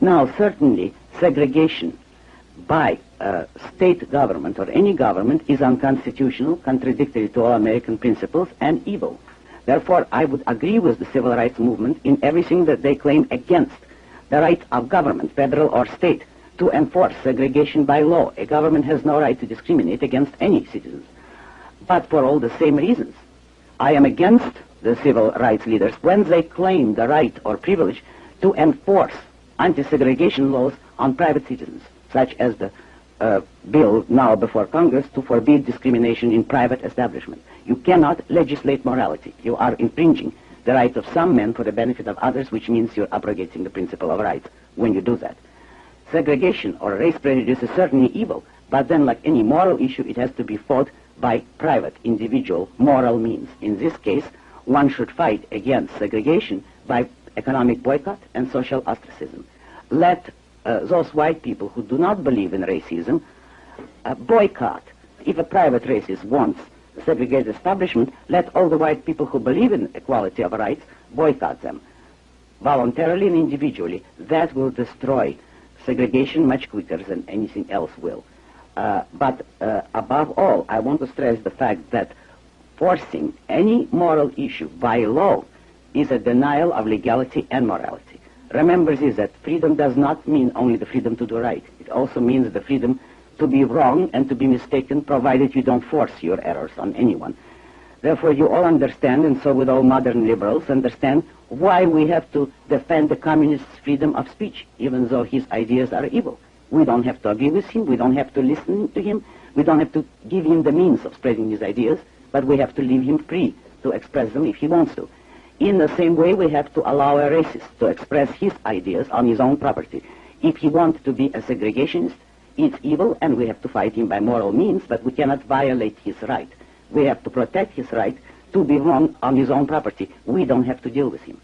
Now, certainly, segregation by a state government or any government is unconstitutional, contradictory to all American principles, and evil. Therefore, I would agree with the civil rights movement in everything that they claim against the right of government, federal or state, to enforce segregation by law. A government has no right to discriminate against any citizens. But for all the same reasons, I am against the civil rights leaders when they claim the right or privilege to enforce anti-segregation laws on private citizens, such as the uh, bill now before Congress to forbid discrimination in private establishments. You cannot legislate morality. You are infringing the right of some men for the benefit of others, which means you're abrogating the principle of rights when you do that. Segregation or race prejudice is certainly evil, but then like any moral issue, it has to be fought by private, individual, moral means. In this case, one should fight against segregation by economic boycott and social ostracism. Let uh, those white people who do not believe in racism uh, boycott. If a private racist wants segregated establishment, let all the white people who believe in equality of rights boycott them voluntarily and individually. That will destroy segregation much quicker than anything else will. Uh, but uh, above all, I want to stress the fact that forcing any moral issue by law is a denial of legality and morality. Remember this, that freedom does not mean only the freedom to do right. It also means the freedom to be wrong and to be mistaken, provided you don't force your errors on anyone. Therefore, you all understand, and so would all modern liberals understand, why we have to defend the communist's freedom of speech, even though his ideas are evil. We don't have to agree with him, we don't have to listen to him, we don't have to give him the means of spreading his ideas, but we have to leave him free to express them if he wants to. In the same way, we have to allow a racist to express his ideas on his own property. If he wants to be a segregationist, it's evil, and we have to fight him by moral means, but we cannot violate his right. We have to protect his right to be wrong on his own property. We don't have to deal with him.